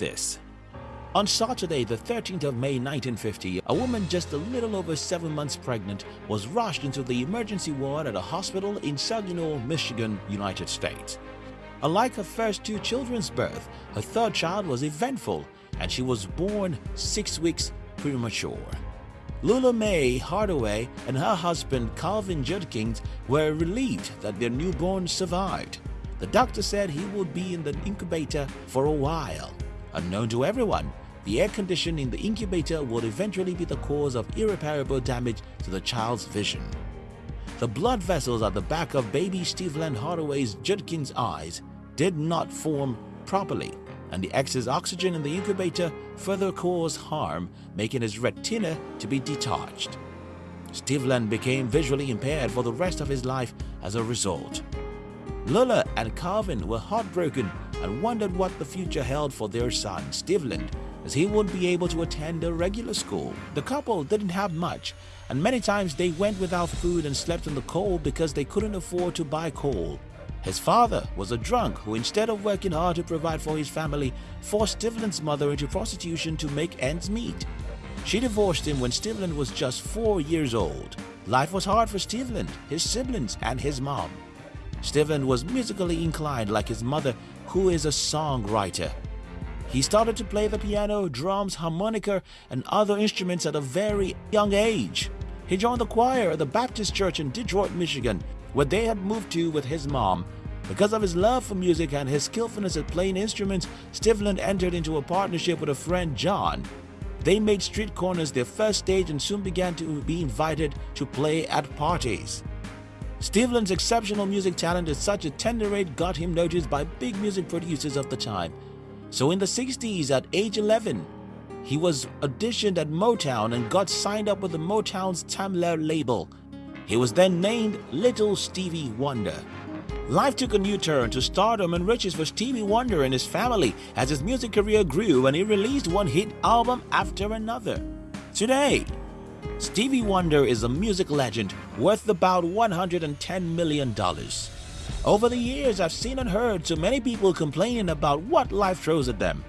this. On Saturday, the 13th of May 1950, a woman just a little over seven months pregnant was rushed into the emergency ward at a hospital in Saginaw, Michigan, United States. Unlike her first two children's birth, her third child was eventful and she was born six weeks premature. Lula Mae Hardaway and her husband Calvin Judkins were relieved that their newborn survived. The doctor said he would be in the incubator for a while. Unknown to everyone, the air condition in the incubator would eventually be the cause of irreparable damage to the child's vision. The blood vessels at the back of baby Steveland Hardaway's Judkins' eyes did not form properly and the excess oxygen in the incubator further caused harm, making his retina to be detached. Steveland became visually impaired for the rest of his life as a result. Lula and Calvin were heartbroken and wondered what the future held for their son, Steveland, as he wouldn't be able to attend a regular school. The couple didn't have much, and many times they went without food and slept in the cold because they couldn't afford to buy coal. His father was a drunk who instead of working hard to provide for his family, forced Steveland's mother into prostitution to make ends meet. She divorced him when Steveland was just four years old. Life was hard for Steveland, his siblings, and his mom. Steveland was musically inclined like his mother, who is a songwriter. He started to play the piano, drums, harmonica, and other instruments at a very young age. He joined the choir at the Baptist Church in Detroit, Michigan, where they had moved to with his mom. Because of his love for music and his skillfulness at playing instruments, Steveland entered into a partnership with a friend, John. They made street corners their first stage and soon began to be invited to play at parties. Steveland's exceptional music talent at such a tender age got him noticed by big music producers of the time. So in the 60s, at age 11, he was auditioned at Motown and got signed up with the Motown's Tamla label. He was then named Little Stevie Wonder. Life took a new turn to stardom and riches for Stevie Wonder and his family as his music career grew and he released one hit album after another. Today, Stevie Wonder is a music legend worth about $110 million. Over the years, I've seen and heard so many people complaining about what life throws at them.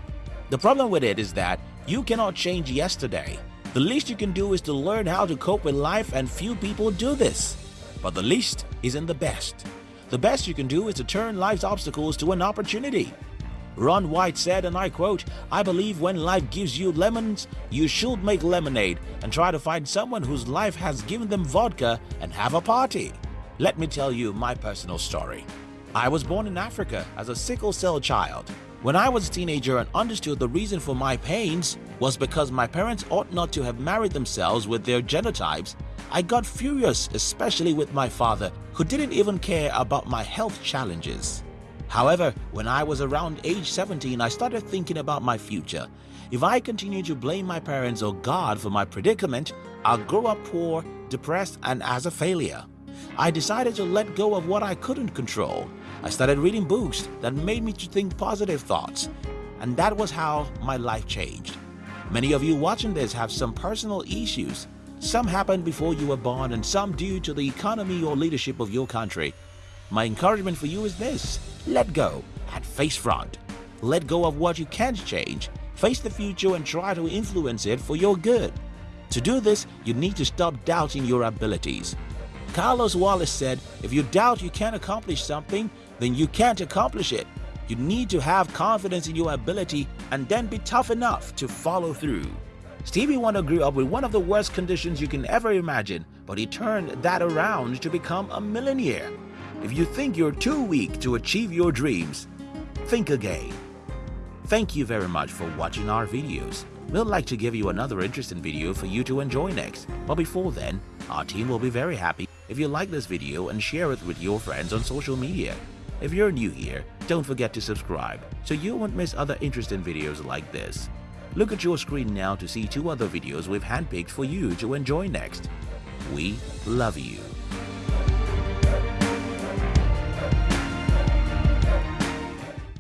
The problem with it is that you cannot change yesterday. The least you can do is to learn how to cope with life and few people do this. But the least isn't the best. The best you can do is to turn life's obstacles to an opportunity. Ron White said, and I quote, I believe when life gives you lemons, you should make lemonade and try to find someone whose life has given them vodka and have a party. Let me tell you my personal story. I was born in Africa as a sickle cell child. When I was a teenager and understood the reason for my pains was because my parents ought not to have married themselves with their genotypes, I got furious especially with my father who didn't even care about my health challenges. However, when I was around age 17, I started thinking about my future. If I continue to blame my parents or God for my predicament, I'll grow up poor, depressed, and as a failure. I decided to let go of what I couldn't control. I started reading books that made me to think positive thoughts, and that was how my life changed. Many of you watching this have some personal issues. Some happened before you were born and some due to the economy or leadership of your country. My encouragement for you is this let go and face front. Let go of what you can't change, face the future and try to influence it for your good. To do this, you need to stop doubting your abilities. Carlos Wallace said, if you doubt you can't accomplish something, then you can't accomplish it. You need to have confidence in your ability and then be tough enough to follow through. Stevie Wonder grew up with one of the worst conditions you can ever imagine, but he turned that around to become a millionaire. If you think you're too weak to achieve your dreams, think again. Thank you very much for watching our videos. We'd like to give you another interesting video for you to enjoy next. But before then, our team will be very happy if you like this video and share it with your friends on social media. If you're new here, don't forget to subscribe so you won't miss other interesting videos like this. Look at your screen now to see two other videos we've handpicked for you to enjoy next. We love you.